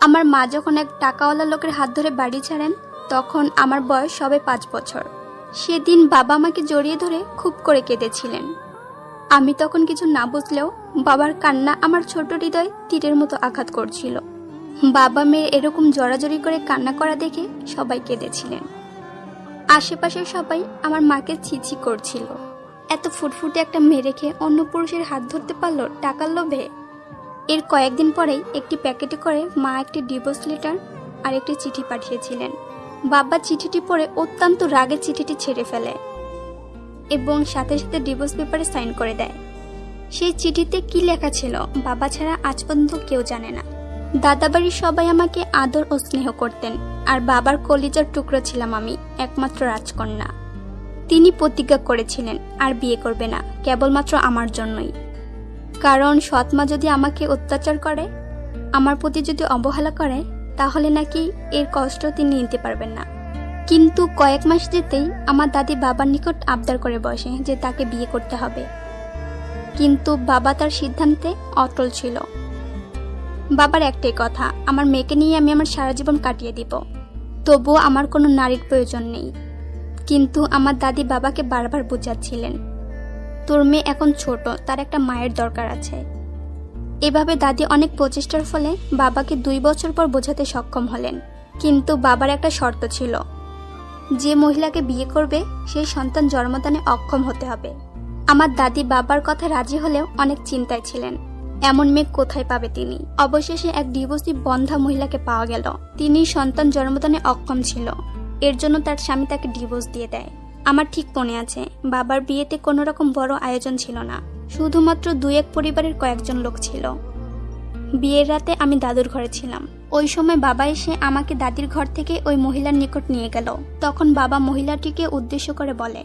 আমার মা যখন এক টাকাওয়ালা লোকের হাত ধরে বাড়ি ছাড়েন, তখন আমার বয়স সবে পাঁচ বছর। সেদিন বাবা আমাকে জড়িয়ে ধরে খুব করে কেঁদেছিলেন। আমি তখন কিছু না বুঝলেও বাবার কান্না আমার ছোট হৃদয় তীরের মতো আঘাত করছিল। বাবা মেয়ের এরকম জড়াজড়ি করে কান্না করা দেখে সবাই কেঁদেছিলেন। আশেপাশের সবাই আমার মাকে ছিছি করছিল। এত ফুটফুটে একটা মেয়ে রেখে অন্য পুরুষের হাত ধরতে পারল টাকার লোভে? এর কয়েকদিন পরেই একটি প্যাকেটে করে মা একটি ডিভোর্স লেটার আর একটি চিঠি পাঠিয়েছিলেন। বাবা চিঠিটি পড়ে অত্যন্ত রাগে চিঠিটি ছেড়ে ফেলে এবং সাথে সাথে ডিভোর্স পেপারে সাইন করে দেয়। সেই চিঠিতে কি লেখা ছিল বাবা ছাড়া আজ পর্যন্ত কেউ জানে না। দাদাবাড়ির সবাই আমাকে আদর ও স্নেহ করতেন আর বাবার কলিজার টুকরো ছিলাম আমি, একমাত্র রাজকন্যা। তিনি প্রতিজ্ঞা করেছিলেন, আর বিয়ে করবে না, কেবলমাত্র আমার জন্যই। কারণ সৎমা যদি আমাকে অত্যাচার করে, আমার প্রতি যদি অবহেলা করে, তাহলে নাকি এর কষ্ট তিনি নিতে পারবেন না। কিন্তু কয়েক মাস যেতেই আমার দাদি বাবার নিকট আবদার করে বসে যে তাকে বিয়ে করতে হবে। কিন্তু বাবা তার সিদ্ধান্তে অটল ছিল। বাবার একটাই কথা, আমার মেয়েকে নিয়ে আমি আমার সারা জীবন কাটিয়ে দিব। তবুও আমার কোনো নারীর প্রয়োজন নেই। কিন্তু আমার দাদি বাবাকে বারবার বোঝাচ্ছিলেন। তোর মেয়ে এখন ছোট, তার একটা মায়ের দরকার আছে। এভাবে দাদি অনেক প্রচেষ্টার ফলে বাবাকে দুই বছর পর বোঝাতে সক্ষম হলেন। কিন্তু বাবার একটা শর্ত ছিল। যে মহিলাকে বিয়ে করবে, সেই সন্তান জন্মদানে অক্ষম হতে হবে। আমার দাদি বাবার কথা রাজি হলেও অনেক চিন্তায় ছিলেন। এমন মেয়ে কোথায় পাবে তিনি? অবশেষে এক ডিভোর্সি বন্ধা মহিলাকে পাওয়া গেল। তিনি সন্তান জন্মদানে অক্ষম ছিল। এর জন্য তার স্বামী তাকে ডিভোর্স দিয়ে দেয়। আমার ঠিক মনে আছে, বাবার বিয়েতে কোনো রকম বড় আয়োজন ছিল না, শুধুমাত্র দুই এক পরিবারের কয়েকজন লোক ছিল। বিয়ের রাতে আমি দাদুর ঘরে ছিলাম। ওই সময় বাবা এসে আমাকে দাদির ঘর থেকে ওই মহিলার নিকট নিয়ে গেল। তখন বাবা মহিলাটিকে উদ্দেশ্য করে বলে,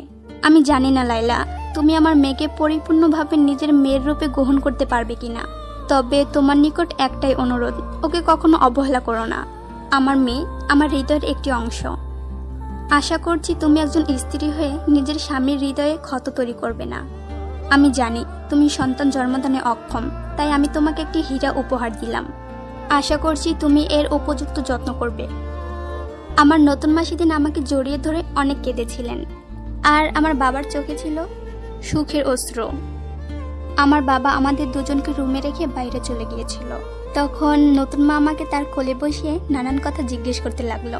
আমি জানি না লাইলা তুমি আমার মেয়েকে পরিপূর্ণভাবে নিজের মেয়ের রূপে গ্রহণ করতে পারবে কিনা। তবে তোমার নিকট একটাই অনুরোধ, ওকে কখনো অবহেলা করো না। আমার মেয়ে আমার হৃদয়ের একটি অংশ। আশা করছি তুমি একজন স্ত্রী হয়ে নিজের স্বামীর হৃদয়ে ক্ষত তৈরি করবে না। আমি জানি তুমি সন্তান জন্মদানে অক্ষম, তাই আমি তোমাকে একটি হীরা উপহার দিলাম। আশা করছি তুমি এর উপযুক্ত যত্ন করবে। আমার নতুন মা সেদিন আমাকে জড়িয়ে ধরে অনেক কেঁদেছিলেন। আর আমার বাবার চোখে ছিল সুখের অস্ত্র আমার বাবা আমাদের দুজনকে রুমে রেখে বাইরে চলে গিয়েছিল। তখন নতুন মা আমাকে তার কোলে বসিয়ে নানান কথা জিজ্ঞেস করতে লাগল।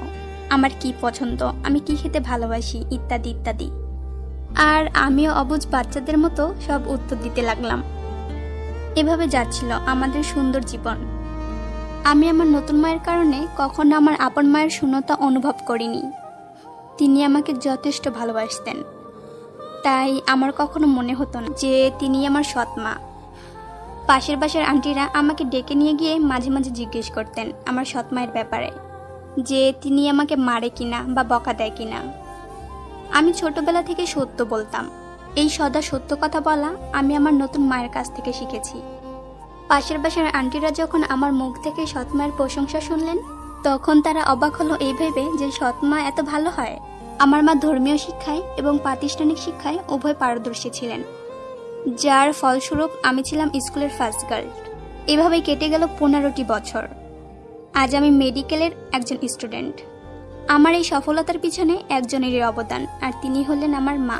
আমার কি পছন্দ, আমি কি খেতে ভালোবাসি, ইত্যাদি ইত্যাদি। আর আমিও অবুজ বাচ্চাদের মতো সব উত্তর দিতে লাগলাম। এভাবে যাচ্ছিল আমাদের সুন্দর জীবন। আমি আমার নতুন মায়ের কারণে কখনো আমার আপন মায়ের শূন্যতা অনুভব করিনি। তিনি আমাকে যথেষ্ট ভালোবাসতেন। তাই আমার কখনো মনে হতো না যে তিনি আমার সৎ মা। পাশের বাসার আন্টিরা আমাকে ডেকে নিয়ে গিয়ে মাঝে মাঝে জিজ্ঞেস করতেন আমার সৎ মায়ের ব্যাপারে। যে তিনি আমাকে মারে কিনা বা বকা দেয় কিনা। আমি ছোটবেলা থেকে সত্য বলতাম। এই সদা সত্য কথা বলা আমি আমার নতুন মায়ের কাছ থেকে শিখেছি। পাশের বাসার আন্টিরা যখন আমার মুখ থেকে সৎমায়ের প্রশংসা শুনলেন, তখন তারা অবাক হলো এই ভেবে যে সৎমা এত ভালো হয়। আমার মা ধর্মীয় শিক্ষায় এবং প্রাতিষ্ঠানিক শিক্ষায় উভয় পারদর্শী ছিলেন। যার ফলস্বরূপ আমি ছিলাম স্কুলের ফার্স্ট গার্ল এভাবেই কেটে গেল পনেরোটি বছর। আজ আমি মেডিকেলের একজন স্টুডেন্ট। আমার এই সফলতার পিছনে একজনেরই অবদান, আর তিনি হলেন আমার মা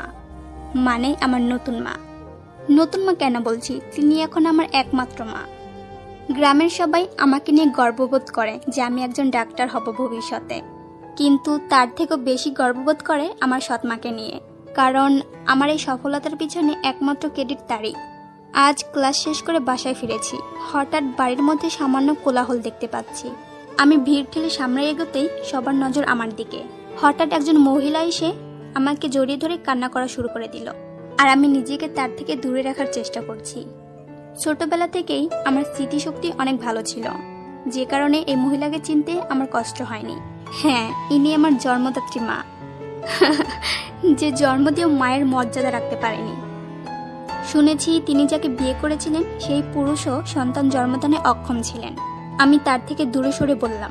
মানে আমার নতুন মা। নতুন মা কেন বলছি? তিনি এখন আমার একমাত্র মা। গ্রামের সবাই আমাকে নিয়ে গর্ববোধ করে যে আমি একজন ডাক্তার হব ভবিষ্যতে। কিন্তু তার থেকেও বেশি গর্ববোধ করে আমার সৎমাকে নিয়ে। কারণ আমার এই সফলতার পিছনে একমাত্র ক্রেডিট তারই। আজ ক্লাস শেষ করে বাসায় ফিরেছি। হঠাৎ বাড়ির মধ্যে সামান্য কোলাহল দেখতে পাচ্ছি। আমি ভিড় ঠেলে সামনে এগোতেই সবার নজর আমার দিকে। হঠাৎ একজন মহিলা এসে আমাকে জড়িয়ে ধরে কান্না করা শুরু করে দিল। আর আমি নিজেকে তার থেকে দূরে রাখার চেষ্টা করছি। ছোটবেলা থেকেই আমার স্মৃতিশক্তি অনেক ভালো ছিল। যে কারণে এই মহিলাকে চিনতে আমার কষ্ট হয়নি। হ্যাঁ ইনি আমার জন্মদাত্রী মা। যে জন্ম দিয়েও মায়ের মর্যাদা রাখতে পারেনি। শুনেছি তিনি যাকে বিয়ে করেছিলেন, সেই পুরুষও সন্তান জন্মদানে অক্ষম ছিলেন। আমি তার থেকে দূরে সরে বললাম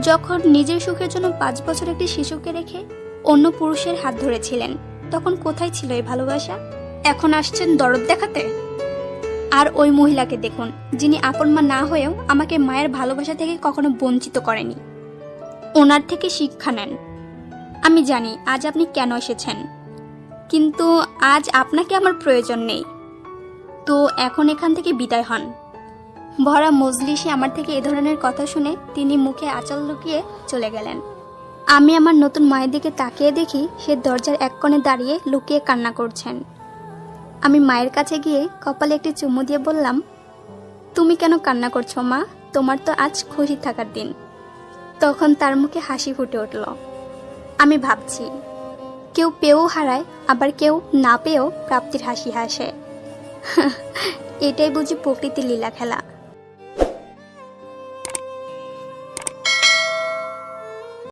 যখন নিজের সুখের জন্য পাঁচ বছর একটি শিশুকে রেখে অন্য পুরুষের হাত ধরেছিলেন, তখন কোথায় ছিল এই ভালোবাসা? এখন আসছেন দরদ দেখাতে? আর ওই মহিলাকে দেখুন, যিনি আপন মা না হয়েও আমাকে মায়ের ভালোবাসা থেকে কখনো বঞ্চিত করেনি। ওনার থেকে শিক্ষা নেন। আমি জানি আজ আপনি কেন এসেছেন। কিন্তু আজ আপনাকে আমার প্রয়োজন নেই। তো এখন এখান থেকে বিদায় হন। ভরা মজলিসে আমার থেকে এ ধরনের কথা শুনে তিনি মুখে আঁচল লুকিয়ে চলে গেলেন। আমি আমার নতুন মায়ের দিকে তাকিয়ে দেখি সে দরজার এক কোণে দাঁড়িয়ে লুকিয়ে কান্না করছেন। আমি মায়ের কাছে গিয়ে কপালে একটি চুমু দিয়ে বললাম, তুমি কেন কান্না করছ মা? তোমার তো আজ খুশি থাকার দিন। তখন তার মুখে হাসি ফুটে উঠল। আমি ভাবছি কেউ পেয়েও হারায়, আবার কেউ না পেয়েও প্রাপ্তির হাসি হাসে। এটাই বুঝি প্রকৃতির লীলা খেলা